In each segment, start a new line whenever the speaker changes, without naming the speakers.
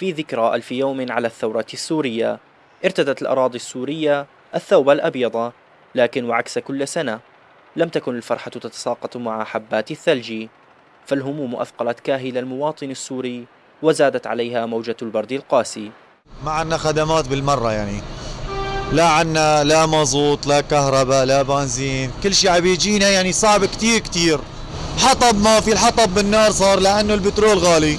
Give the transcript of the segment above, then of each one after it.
في ذكرى ألف يوم على الثورة السورية. ارتدت الأراضي السورية الثوب الأبيض لكن وعكس كل سنة لم تكن الفرحة تتساقط مع حبات الثلج. فالهموم أثقلت كاهل المواطن السوري وزادت عليها موجة البرد القاسي.
ما عندنا خدمات بالمرة يعني. لا عنا لا مازوت لا كهرباء لا بنزين. كل شيء عم يجينا يعني صعب كتير كتير. حطب ما في الحطب بالنار صار لأنه البترول غالي.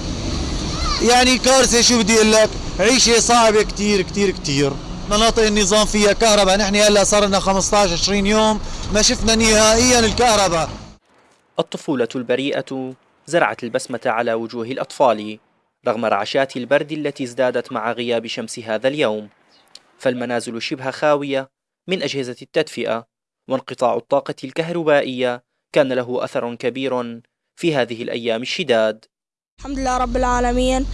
يعني كارثة شو بدي أقول لك؟ عيشة صعبة كتير كتير كتير. مناطق النظام فيها كهرباء. نحن هلأ صار لنا 15 20 يوم ما شفنا نهائيا الكهرباء.
الطفولة البريئة زرعت البسمة على وجوه الأطفال رغم رعشات البرد التي ازدادت مع غياب شمس هذا اليوم. فالمنازل شبه خاوية من أجهزة التدفئة وانقطاع الطاقة الكهربائية كان له أثر كبير في هذه الأيام الشداد.
الحمد لله رب العالمين.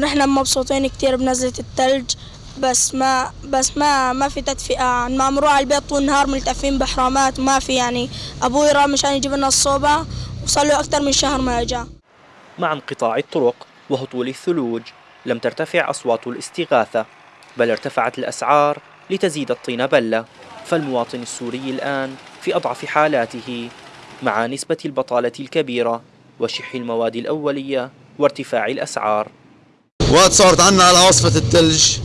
نحن مبسوطين كتير بنزلة الثلج بس ما بس ما ما في تدفئة. ما مروح على البيت طول النهار ملتفين بحرامات ما في يعني. أبوي راح مشان يجيب لنا الصوبة وصار له أكثر من شهر ما إجا.
مع انقطاع الطرق وهطول الثلوج لم ترتفع أصوات الاستغاثة بل ارتفعت الأسعار لتزيد الطين بلة. فالمواطن السوري الآن في أضعف حالاته مع نسبة البطالة الكبيرة. وشح المواد الأولية وارتفاع الأسعار.
وقت صارت عنا عاصفة الثلج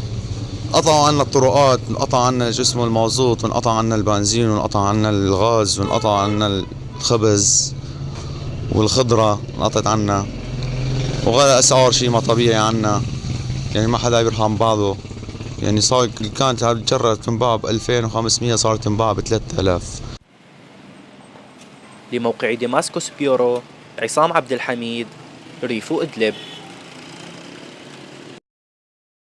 قطعوا عنا الطرقات انقطع عنا جسم المازوت وانقطع عنا البنزين وانقطع عنا الغاز وانقطع عنا الخبز والخضرة انقطعت عنا. وغلا أسعار شيء ما طبيعي عنا. يعني ما حدا بيرحم بعضه. يعني صار كانت تجرد تنباع ب 2500 صارت تنباع ب 3000
لموقع ديماسكوس بيورو. عصام عبد الحميد ريف إدلب.